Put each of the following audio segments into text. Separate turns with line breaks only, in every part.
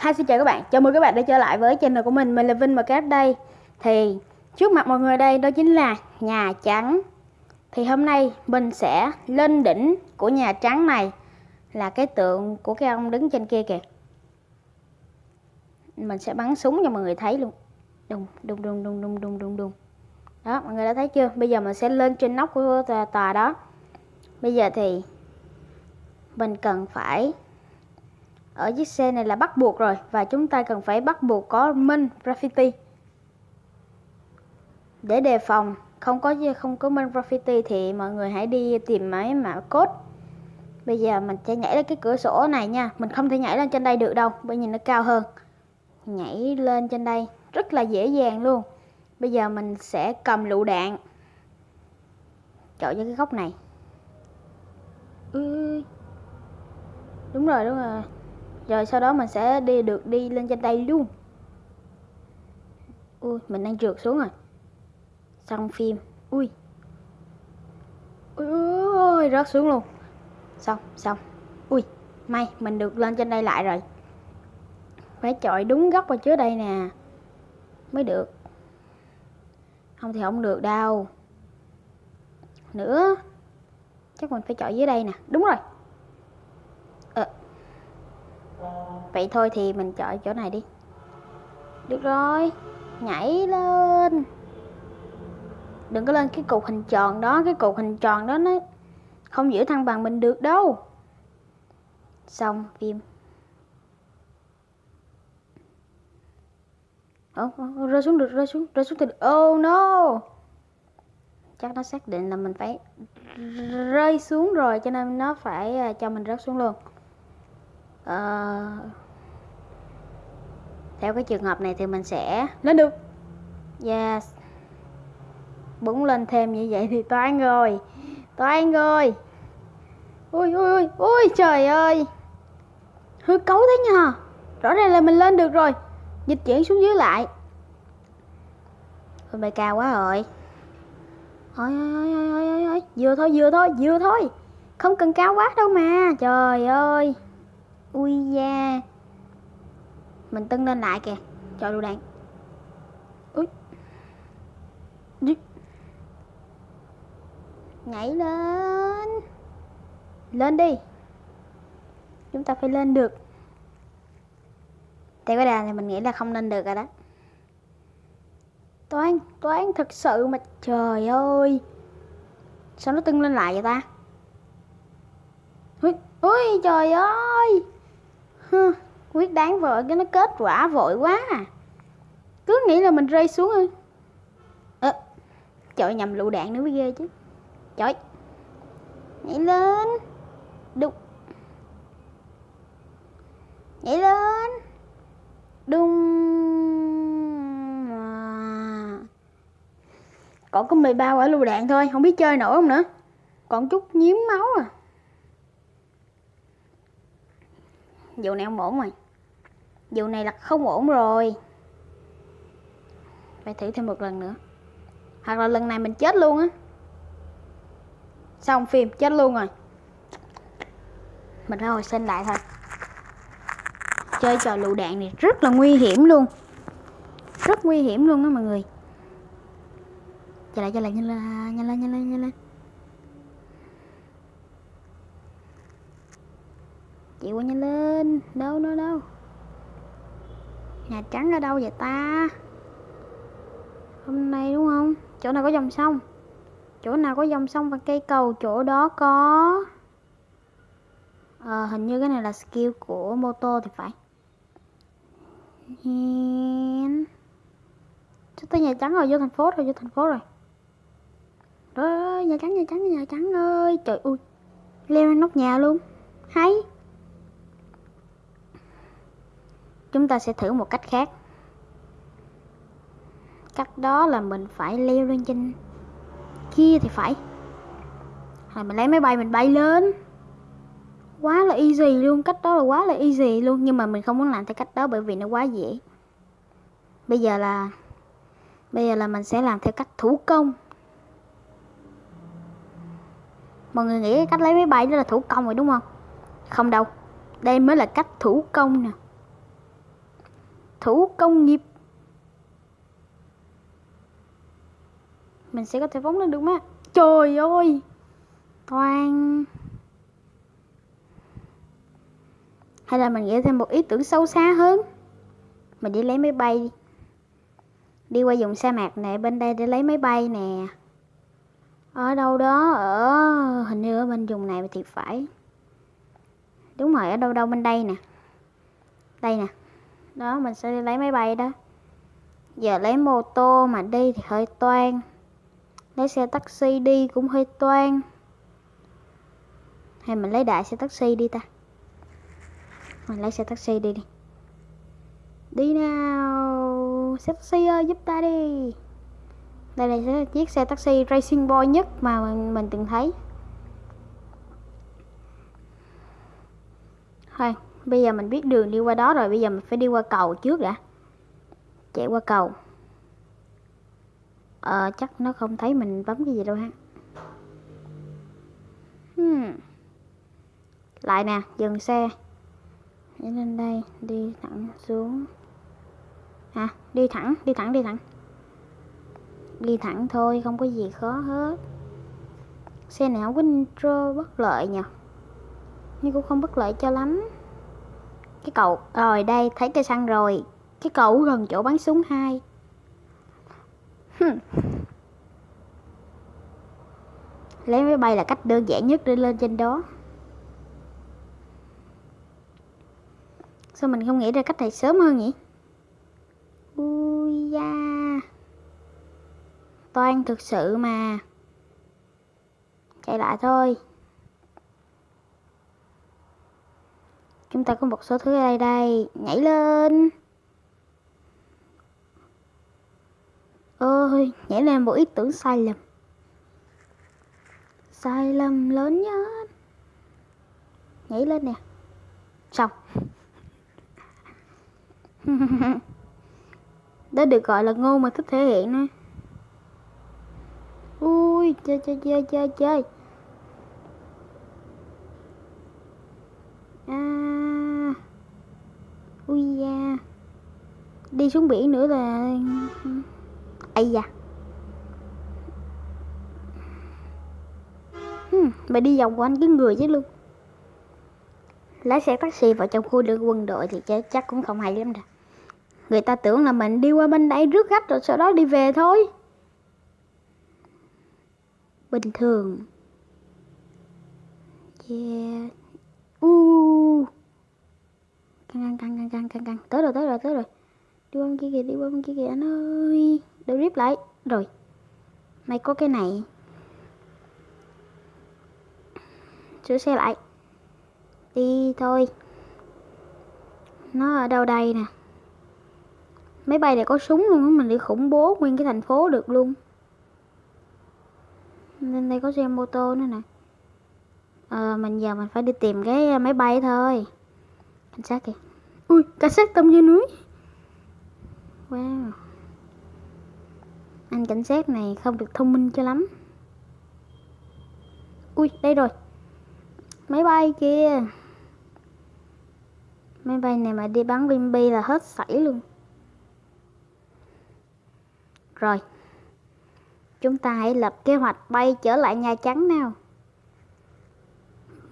Hi xin chào các bạn, chào mừng các bạn đã trở lại với channel của mình, mình là Vinh và đây. Thì trước mặt mọi người đây đó chính là Nhà Trắng. Thì hôm nay mình sẽ lên đỉnh của Nhà Trắng này Là cái tượng của cái ông đứng trên kia kìa. Mình sẽ bắn súng cho mọi người thấy luôn. Đùng, đùng, đùng, đùng, đùng, đùng, đùng, đùng. Đó, mọi người đã thấy chưa? Bây giờ mình sẽ lên trên nóc của tòa đó. Bây giờ thì mình cần phải ở chiếc xe này là bắt buộc rồi, và chúng ta cần phải bắt buộc có minh graffiti. Để đề phòng không có không có minh graffiti thì mọi người hãy đi tìm máy mã code. Bây giờ mình sẽ nhảy lên cái cửa sổ này nha. Mình không thể nhảy lên trên đây được đâu, bởi vì nó cao hơn. Nhảy lên trên đây, rất là dễ dàng luôn. Bây giờ mình sẽ cầm lựu đạn. Chọn cho cái góc này. Ừ. đúng rồi đúng rồi rồi sau đó mình sẽ đi được đi lên trên đây luôn. Ui, mình đang trượt xuống rồi. Xong phim. Ui. Ui ôi rớt xuống luôn. Xong xong. Ui, may mình được lên trên đây lại rồi. Phải chọi đúng góc vào trước đây nè. Mới được. Không thì không được đâu. Nữa. Chắc mình phải chọi dưới đây nè. Đúng rồi. Vậy thôi thì mình chọn chỗ này đi. Được rồi Nhảy lên. Đừng có lên cái cục hình tròn đó Cái cục hình tròn đó nó Không giữ thăng bằng mình được đâu. Xong phim. Ồ, rơi xuống được, rơi xuống, rơi xuống thì được. Oh no. Chắc nó xác định là mình phải rơi xuống rồi Cho nên nó phải à, cho mình rớt xuống luôn. Uh, theo cái trường hợp này thì mình sẽ lên được. Yes. Búng lên thêm như vậy thì toán rồi. Toán rồi. Ui ui ui ui trời ơi. Hư cấu thế nhờ. Rõ ràng là mình lên được rồi. Dịch chuyển xuống dưới lại. Ôi bài cao quá rồi. Ôi ôi ôi ôi ôi ôi. Vừa thôi vừa thôi vừa thôi. Không cần cao quá đâu mà. Trời ơi. Ui da mình tưng lên lại kìa. Cho đồ đạn. Ui nhảy lên. Lên đi. Chúng ta phải lên được. Theo cái đà này mình nghĩ là không lên được rồi đó. Toán toán thật sự mà trời ơi. Sao nó tưng lên lại vậy ta? Ui, ui trời ơi. Hừ, quyết đáng vợ cái nó kết quả vội quá à. Cứ nghĩ là mình rơi xuống ư. Ờ, à, trời nhầm lựu đạn nữa mới ghê chứ. Trời nhảy lên. Đục. Nhảy lên. Đung, à. còn có 13 quả lựu đạn thôi không biết chơi nổi không nữa. Còn chút nhiếm máu à. Vụ này không ổn rồi. Vụ này là không ổn rồi. Phải thử thêm một lần nữa. Hoặc là lần này mình chết luôn á. Xong phim, chết luôn rồi. Mình phải hồi sinh lại thôi. Chơi trò lựu đạn này rất là nguy hiểm luôn. Rất nguy hiểm luôn đó mọi người. Chạy lại chạy lại, nhanh lên nhanh lên nhanh lên nhanh lên. Chịu quá nhanh lên. Đâu đâu đâu? Nhà trắng ở đâu vậy ta? Hôm nay đúng không? Chỗ nào có dòng sông? Chỗ nào có dòng sông và cây cầu? Chỗ đó có. À, hình như cái này là skill của mô tô thì phải. Sắp tới nhà trắng rồi? Vô thành phố rồi vô thành phố rồi rồi nhà trắng nhà trắng nhà trắng ơi. Trời ơi. Leo lên nóc nhà luôn. Hay. Chúng ta sẽ thử một cách khác. Cách đó là mình phải leo lên trên kia thì phải. Rồi mình lấy máy bay mình bay lên. Quá là easy luôn, cách đó là quá là easy luôn, nhưng mà mình không muốn làm theo cách đó bởi vì nó quá dễ. Bây giờ là, bây giờ là mình sẽ làm theo cách thủ công. Mọi người nghĩ cách lấy máy bay đó là thủ công rồi đúng không? Không đâu, đây mới là cách thủ công nè thủ công nghiệp. Mình sẽ có thể phóng lên được má trời ơi! Toàn. Hay là mình nghĩ thêm một ý tưởng sâu xa hơn. Mình đi lấy máy bay đi. Đi qua vùng sa mạc này, bên đây để lấy máy bay nè. Ở đâu đó, ở, hình như ở bên vùng này thì phải. Đúng rồi, ở đâu đâu bên đây nè. Đây nè đó mình sẽ đi lấy máy bay đó. Giờ lấy mô tô mà đi thì hơi toan lấy xe taxi đi cũng hơi toan hay mình lấy đại xe taxi đi ta? Mình lấy xe taxi đi đi. Đi nào xe taxi ơi giúp ta đi. Đây là chiếc xe taxi racing boy nhất mà mình, mình từng thấy. Thôi bây giờ mình biết đường đi qua đó rồi, bây giờ mình phải đi qua cầu trước đã. Chạy qua cầu. Ờ chắc nó không thấy mình bấm cái gì đâu ha. Hmm. lại nè, dừng xe. Đi lên đây, đi thẳng xuống. À đi thẳng đi thẳng đi thẳng. Đi thẳng thôi, không có gì khó hết. Xe này không có bất lợi nhỉ nhưng cũng không bất lợi cho lắm cái cậu, rồi đây, thấy cây xăng rồi. Cái cậu gần chỗ bắn súng hai. Lấy máy bay là cách đơn giản nhất để lên trên đó. Sao mình không nghĩ ra cách này sớm hơn nhỉ? Ui da. Toan thực sự mà. Chạy lại thôi. Chúng ta có một số thứ ở đây đây nhảy lên. Ôi, nhảy lên một ý tưởng sai lầm. Sai lầm lớn nhất. Nhảy lên nè. Xong. Đó được gọi là ngu mà thích thể hiện nè ui, chơi chơi chơi chơi chơi à ui da đi xuống biển nữa là ây da. Hmm, mày đi vòng quanh cái người chứ luôn lái xe taxi vào trong khu đường quân đội thì chắc cũng không hay lắm đâu. Người ta tưởng là mình đi qua bên đây rước khách rồi sau đó đi về thôi. Bình thường. Yeah. U. Căng căng căng căng căng căng. Tới rồi tới rồi tới rồi đi qua bên kia kìa đi qua bên kia kìa anh ơi. Đừng rip lại. Rồi. Mày có cái này. Sửa xe lại. Đi thôi. Nó ở đâu đây nè? Máy bay này có súng luôn á mình đi khủng bố nguyên cái thành phố được luôn. Nên đây có xe mô tô nữa nè. À, mình giờ mình phải đi tìm cái máy bay thôi. Cảnh sát kìa. Ui cảnh sát tông dưới núi wow anh cảnh sát này không được thông minh cho lắm. Ui, đây rồi. Máy bay kia máy bay này mà đi bắn bim bi là hết sảy luôn. Rồi, chúng ta hãy lập kế hoạch bay trở lại Nhà Trắng nào.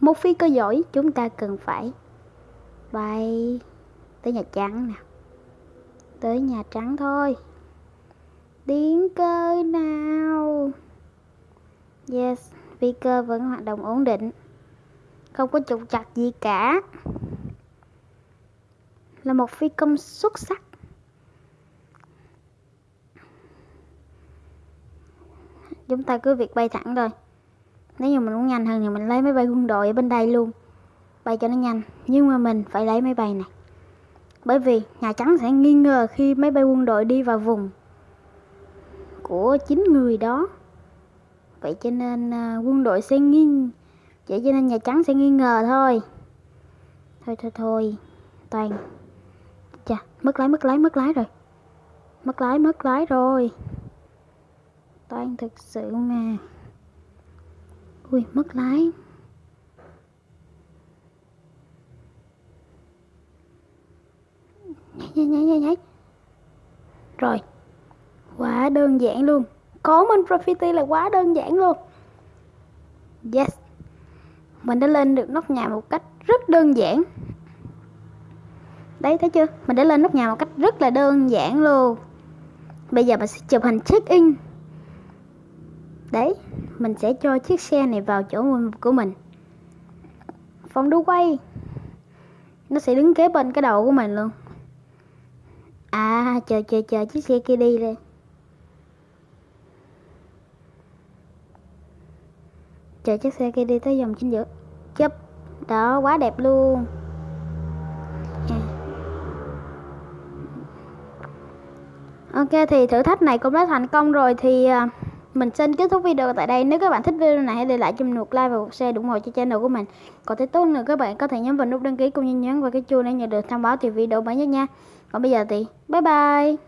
Một phi cơ giỏi, chúng ta cần phải bay tới Nhà Trắng nào tới Nhà Trắng thôi. Tiếng cơ nào? Yes phi cơ vẫn hoạt động ổn định. Không có trục chặt gì cả. Là một phi công xuất sắc. Chúng ta cứ việc bay thẳng thôi. Nếu như mình muốn nhanh hơn thì mình lấy máy bay quân đội ở bên đây luôn. Bay cho nó nhanh. Nhưng mà mình phải lấy máy bay này bởi vì Nhà Trắng sẽ nghi ngờ khi máy bay quân đội đi vào vùng của chính người đó. Vậy cho nên à, quân đội sẽ nghi, vậy cho nên Nhà Trắng sẽ nghi ngờ thôi. Thôi thôi thôi, toàn. Chà, mất lái mất lái mất lái rồi. Mất lái mất lái rồi. Toàn thực sự mà. Ui, mất lái. Nhảy nhảy nhảy nháy nháy rồi. Quá đơn giản luôn. Có Minecraft là quá đơn giản luôn. Yes. Mình đã lên được nóc nhà một cách rất đơn giản. Đấy, thấy chưa? Mình đã lên nóc nhà một cách rất là đơn giản luôn. Bây giờ mình sẽ chụp hình check in đấy, mình sẽ cho chiếc xe này vào chỗ của mình. Phòng đu quay. Nó sẽ đứng kế bên cái đầu của mình luôn à chờ chờ chờ, chiếc xe kia đi đây chờ chiếc xe kia đi tới dòng chính giữa. Chớp. Đó, quá đẹp luôn. Ok, thì thử thách này cũng đã thành công rồi thì à, mình xin kết thúc video tại đây. Nếu các bạn thích video này, hãy để lại cho mình một like và một share ủng hộ cho channel của mình. Còn thấy tốt nữa, các bạn có thể nhấn vào nút đăng ký cũng như nhấn vào cái chuông để nhận được thông báo từ video mới nhất nha còn bây giờ thì bye bye.